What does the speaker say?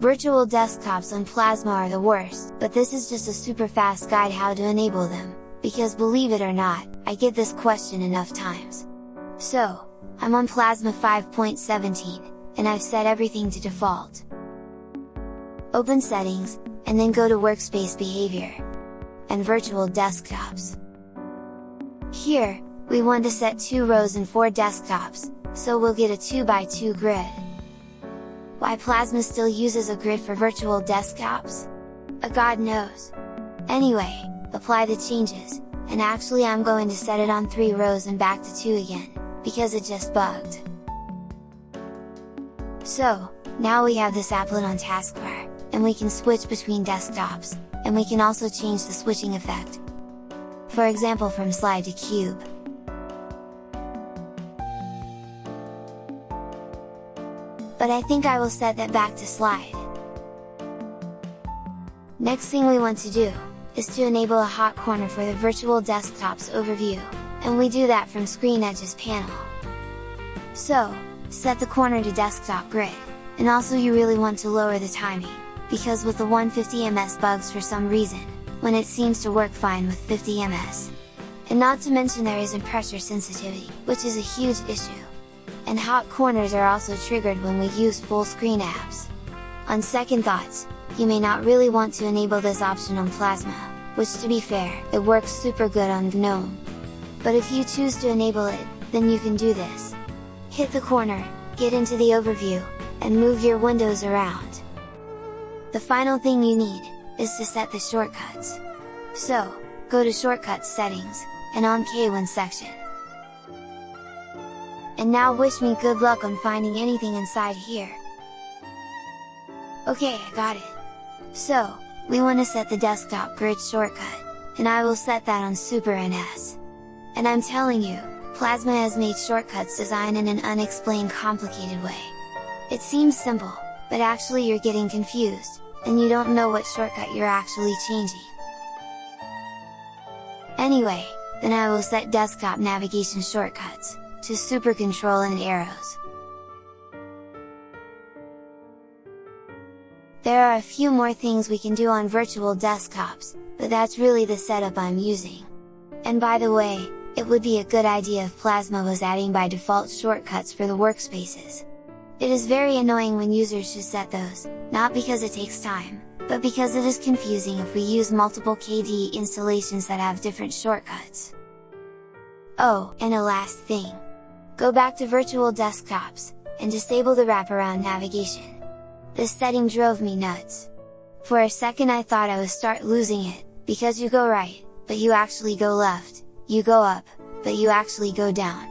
Virtual desktops on Plasma are the worst, but this is just a super fast guide how to enable them, because believe it or not, I get this question enough times. So, I'm on Plasma 5.17, and I've set everything to default. Open Settings, and then go to Workspace Behavior, and Virtual Desktops. Here, we want to set 2 rows and 4 desktops, so we'll get a 2x2 grid. Why Plasma still uses a grid for virtual desktops? A god knows! Anyway, apply the changes, and actually I'm going to set it on 3 rows and back to 2 again, because it just bugged. So, now we have this applet on taskbar, and we can switch between desktops, and we can also change the switching effect. For example from slide to cube. But I think I will set that back to slide. Next thing we want to do, is to enable a hot corner for the virtual desktops overview, and we do that from Screen Edges panel. So, set the corner to desktop grid, and also you really want to lower the timing, because with the 150 ms bugs for some reason, when it seems to work fine with 50 ms. And not to mention there isn't pressure sensitivity, which is a huge issue and hot corners are also triggered when we use full screen apps. On second thoughts, you may not really want to enable this option on Plasma, which to be fair, it works super good on GNOME. But if you choose to enable it, then you can do this. Hit the corner, get into the overview, and move your windows around. The final thing you need, is to set the shortcuts. So, go to Shortcuts Settings, and on KWin section. And now wish me good luck on finding anything inside here. Okay, I got it! So, we want to set the desktop grid shortcut, and I will set that on Super NS. And I'm telling you, Plasma has made shortcuts design in an unexplained complicated way. It seems simple, but actually you're getting confused, and you don't know what shortcut you're actually changing. Anyway, then I will set desktop navigation shortcuts to super control and arrows. There are a few more things we can do on virtual desktops, but that's really the setup I'm using. And by the way, it would be a good idea if Plasma was adding by default shortcuts for the workspaces. It is very annoying when users should set those, not because it takes time, but because it is confusing if we use multiple KDE installations that have different shortcuts. Oh, and a last thing. Go back to virtual desktops, and disable the wraparound navigation. This setting drove me nuts. For a second I thought I would start losing it, because you go right, but you actually go left, you go up, but you actually go down.